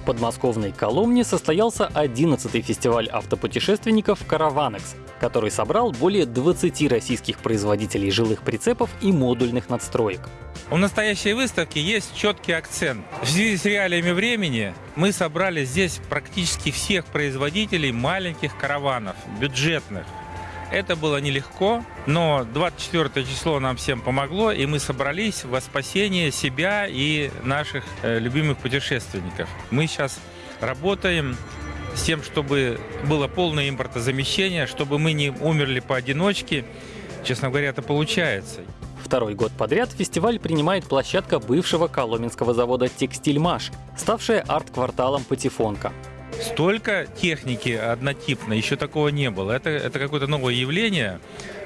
В подмосковной Коломне состоялся 11-й фестиваль автопутешественников «Караванекс», который собрал более 20 российских производителей жилых прицепов и модульных надстроек. У настоящей выставки есть четкий акцент. В связи с реалиями времени мы собрали здесь практически всех производителей маленьких караванов, бюджетных. Это было нелегко, но 24 число нам всем помогло, и мы собрались во спасение себя и наших э, любимых путешественников. Мы сейчас работаем с тем, чтобы было полное импортозамещение, чтобы мы не умерли поодиночке. Честно говоря, это получается. Второй год подряд фестиваль принимает площадка бывшего коломенского завода «Текстильмаш», ставшая арт-кварталом «Патефонка». Столько техники однотипной, еще такого не было. Это, это какое-то новое явление,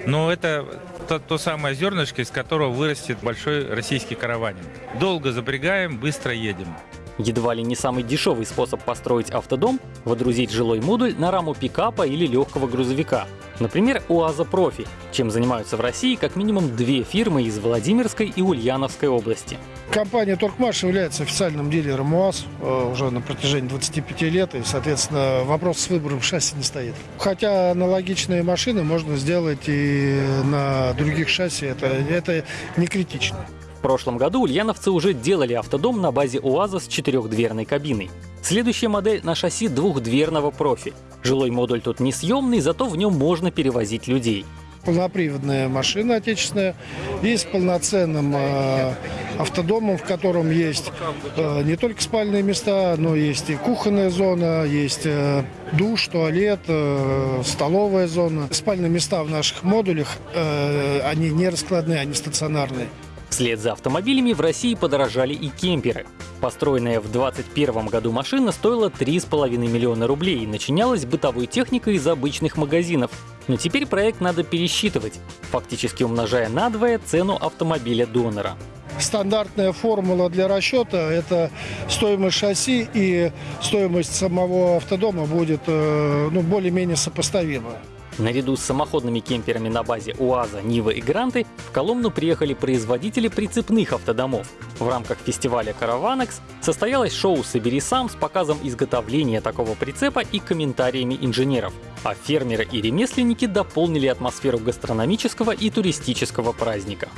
но это то, то самое зернышко, из которого вырастет большой российский караванин. Долго запрягаем, быстро едем. Едва ли не самый дешевый способ построить автодом – водрузить жилой модуль на раму пикапа или легкого грузовика. Например, УАЗа Профи, чем занимаются в России как минимум две фирмы из Владимирской и Ульяновской области. Компания «Торкмаш» является официальным дилером УАЗ э, уже на протяжении 25 лет, и, соответственно, вопрос с выбором шасси не стоит. Хотя аналогичные машины можно сделать и на других шасси, это, это не критично. Прошлом году ульяновцы уже делали автодом на базе УАЗа с четырехдверной кабиной. Следующая модель на шасси двухдверного профи. Жилой модуль тут несъемный, зато в нем можно перевозить людей полноприводная машина отечественная и с полноценным э, автодомом, в котором есть э, не только спальные места, но есть и кухонная зона, есть э, душ, туалет, э, столовая зона. Спальные места в наших модулях, э, они не раскладные, они стационарные. Вслед за автомобилями в России подорожали и кемперы. Построенная в 2021 году машина стоила 3,5 миллиона рублей и начинялась бытовой техникой из обычных магазинов. Но теперь проект надо пересчитывать, фактически умножая надвое цену автомобиля-донора. Стандартная формула для расчета – это стоимость шасси и стоимость самого автодома будет э, ну, более-менее сопоставима. Наряду с самоходными кемперами на базе УАЗа, Нива и Гранты в Коломну приехали производители прицепных автодомов. В рамках фестиваля Караванекс состоялось шоу «Собери сам» с показом изготовления такого прицепа и комментариями инженеров. А фермеры и ремесленники дополнили атмосферу гастрономического и туристического праздника.